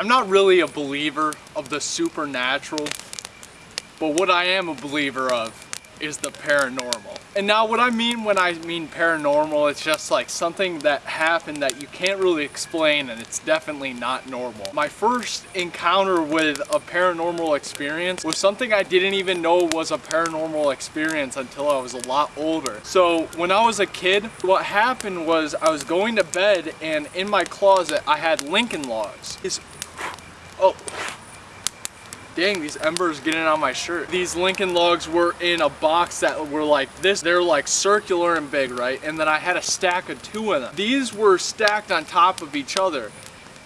I'm not really a believer of the supernatural, but what I am a believer of is the paranormal. And now what I mean when I mean paranormal, it's just like something that happened that you can't really explain and it's definitely not normal. My first encounter with a paranormal experience was something I didn't even know was a paranormal experience until I was a lot older. So when I was a kid, what happened was I was going to bed and in my closet I had Lincoln Logs. It's, oh, dang, these embers getting on my shirt. These Lincoln logs were in a box that were like this. They're like circular and big, right? And then I had a stack of two of them. These were stacked on top of each other.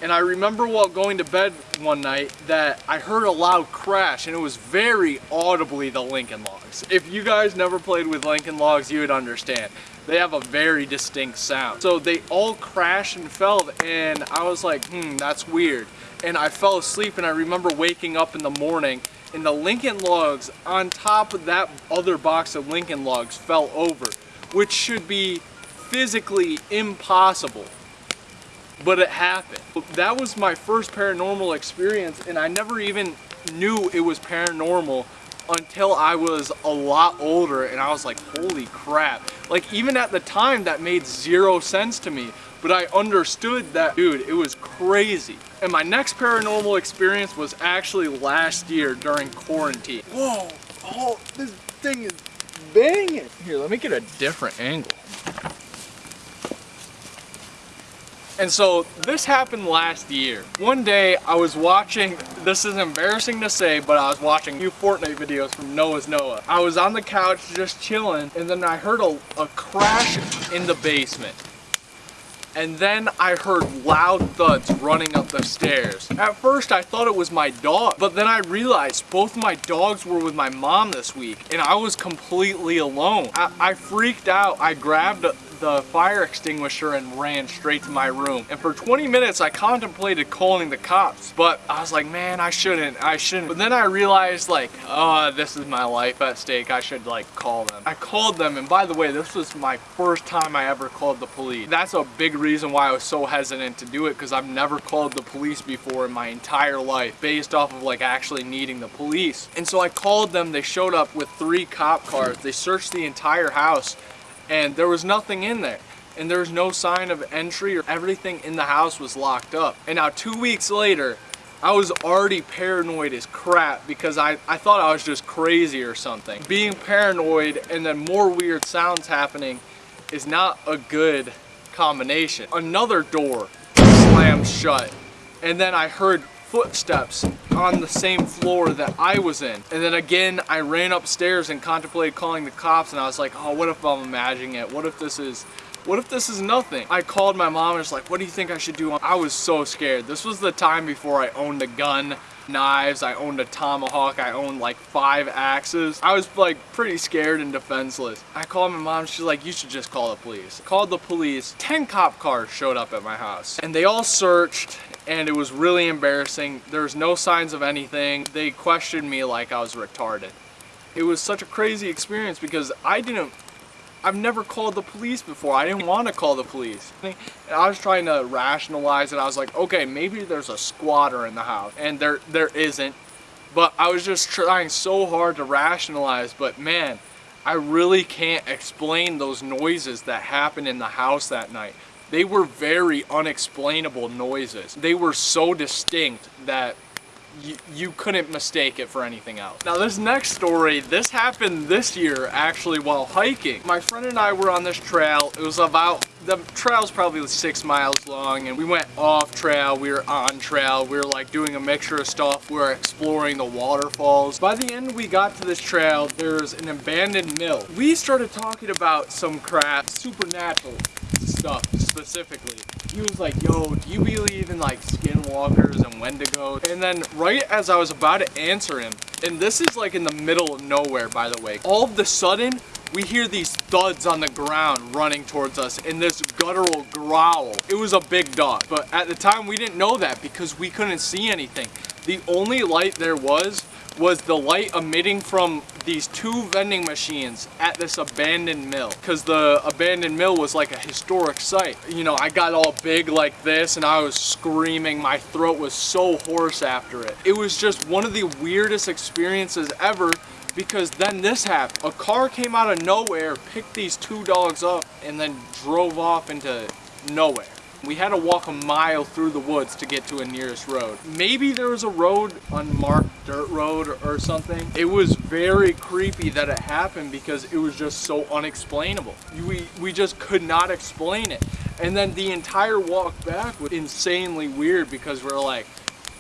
And I remember while going to bed one night that I heard a loud crash and it was very audibly the Lincoln Logs. If you guys never played with Lincoln Logs, you would understand. They have a very distinct sound. So they all crashed and fell and I was like, hmm, that's weird and I fell asleep and I remember waking up in the morning and the Lincoln Logs on top of that other box of Lincoln Logs fell over, which should be physically impossible, but it happened. That was my first paranormal experience and I never even knew it was paranormal until I was a lot older and I was like, holy crap. Like even at the time that made zero sense to me, but I understood that, dude, it was crazy. And my next paranormal experience was actually last year during quarantine. Whoa, oh, this thing is banging. Here, let me get a different angle. And so this happened last year. One day I was watching, this is embarrassing to say, but I was watching new Fortnite videos from Noah's Noah. I was on the couch just chilling and then I heard a, a crash in the basement. And then I heard loud thuds running up the stairs. At first I thought it was my dog, but then I realized both my dogs were with my mom this week and I was completely alone. I, I freaked out. I grabbed the fire extinguisher and ran straight to my room. And for 20 minutes, I contemplated calling the cops, but I was like, man, I shouldn't, I shouldn't. But then I realized like, oh, this is my life at stake. I should like call them. I called them, and by the way, this was my first time I ever called the police. That's a big reason why I was so hesitant to do it, because I've never called the police before in my entire life, based off of like actually needing the police. And so I called them, they showed up with three cop cars. They searched the entire house and there was nothing in there and there was no sign of entry or everything in the house was locked up. And now two weeks later, I was already paranoid as crap because I, I thought I was just crazy or something. Being paranoid and then more weird sounds happening is not a good combination. Another door slammed shut and then I heard footsteps on the same floor that I was in. And then again, I ran upstairs and contemplated calling the cops and I was like, oh, what if I'm imagining it? What if this is, what if this is nothing? I called my mom and was like, what do you think I should do? I was so scared. This was the time before I owned a gun knives, I owned a tomahawk, I owned like five axes. I was like pretty scared and defenseless. I called my mom, she's like, you should just call the police. Called the police, 10 cop cars showed up at my house and they all searched and it was really embarrassing. There was no signs of anything. They questioned me like I was retarded. It was such a crazy experience because I didn't, I've never called the police before. I didn't want to call the police. And I was trying to rationalize it. I was like, okay, maybe there's a squatter in the house. And there, there isn't. But I was just trying so hard to rationalize. But man, I really can't explain those noises that happened in the house that night. They were very unexplainable noises. They were so distinct that you, couldn't mistake it for anything else. Now this next story, this happened this year actually while hiking. My friend and I were on this trail. It was about, the trail's probably six miles long and we went off trail, we were on trail, we were like doing a mixture of stuff, we were exploring the waterfalls. By the end we got to this trail, there's an abandoned mill. We started talking about some crap, supernatural stuff specifically. He was like, yo, do you believe in like skinwalkers and wendigos? And then right as I was about to answer him, and this is like in the middle of nowhere, by the way, all of the sudden, we hear these thuds on the ground running towards us and this guttural growl. It was a big dog, but at the time we didn't know that because we couldn't see anything. The only light there was was the light emitting from these two vending machines at this abandoned mill. Because the abandoned mill was like a historic site. You know i got all big like this and i was screaming. My throat was so hoarse after it. It was just one of the weirdest experiences ever because then this happened. A car came out of nowhere picked these two dogs up and then drove off into nowhere we had to walk a mile through the woods to get to a nearest road. Maybe there was a road, unmarked dirt road or something. It was very creepy that it happened because it was just so unexplainable. We, we just could not explain it. And then the entire walk back was insanely weird because we're like,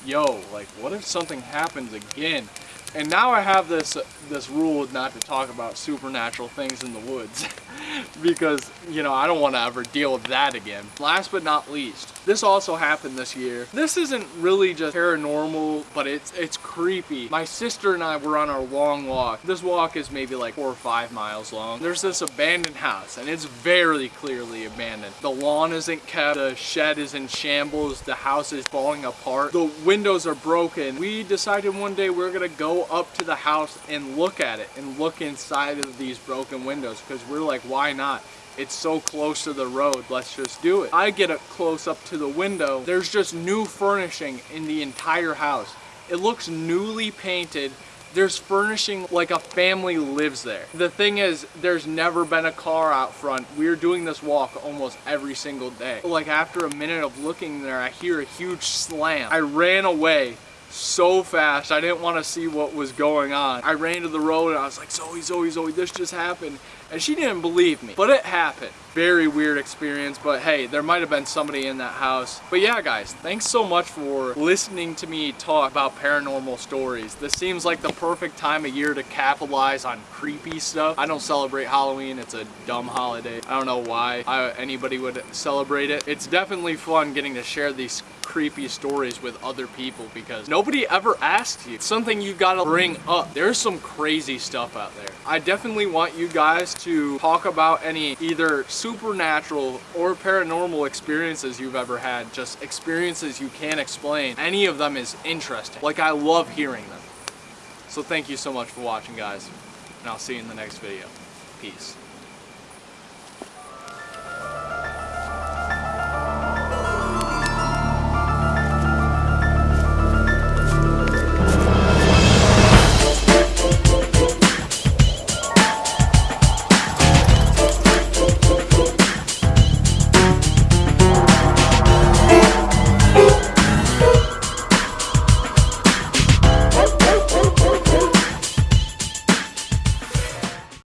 yo, like what if something happens again? And now I have this this rule not to talk about supernatural things in the woods because, you know, I don't want to ever deal with that again. Last but not least, this also happened this year. This isn't really just paranormal, but it's it's creepy. My sister and I were on our long walk. This walk is maybe like four or five miles long. There's this abandoned house and it's very clearly abandoned. The lawn isn't kept, the shed is in shambles, the house is falling apart, the windows are broken. We decided one day we we're gonna go up to the house and look at it and look inside of these broken windows because we're like, why not? It's so close to the road, let's just do it. I get up close up to the window. There's just new furnishing in the entire house. It looks newly painted. There's furnishing like a family lives there. The thing is, there's never been a car out front. We're doing this walk almost every single day. Like after a minute of looking there, I hear a huge slam. I ran away so fast. I didn't want to see what was going on. I ran to the road and I was like, Zoe, Zoe, Zoe, this just happened. And she didn't believe me, but it happened. Very weird experience, but hey, there might have been somebody in that house. But yeah, guys, thanks so much for listening to me talk about paranormal stories. This seems like the perfect time of year to capitalize on creepy stuff. I don't celebrate Halloween. It's a dumb holiday. I don't know why I, anybody would celebrate it. It's definitely fun getting to share these creepy stories with other people because nobody ever asked you. It's something you gotta bring up. There's some crazy stuff out there. I definitely want you guys to talk about any either supernatural or paranormal experiences you've ever had, just experiences you can't explain. Any of them is interesting. Like I love hearing them. So thank you so much for watching guys, and I'll see you in the next video. Peace.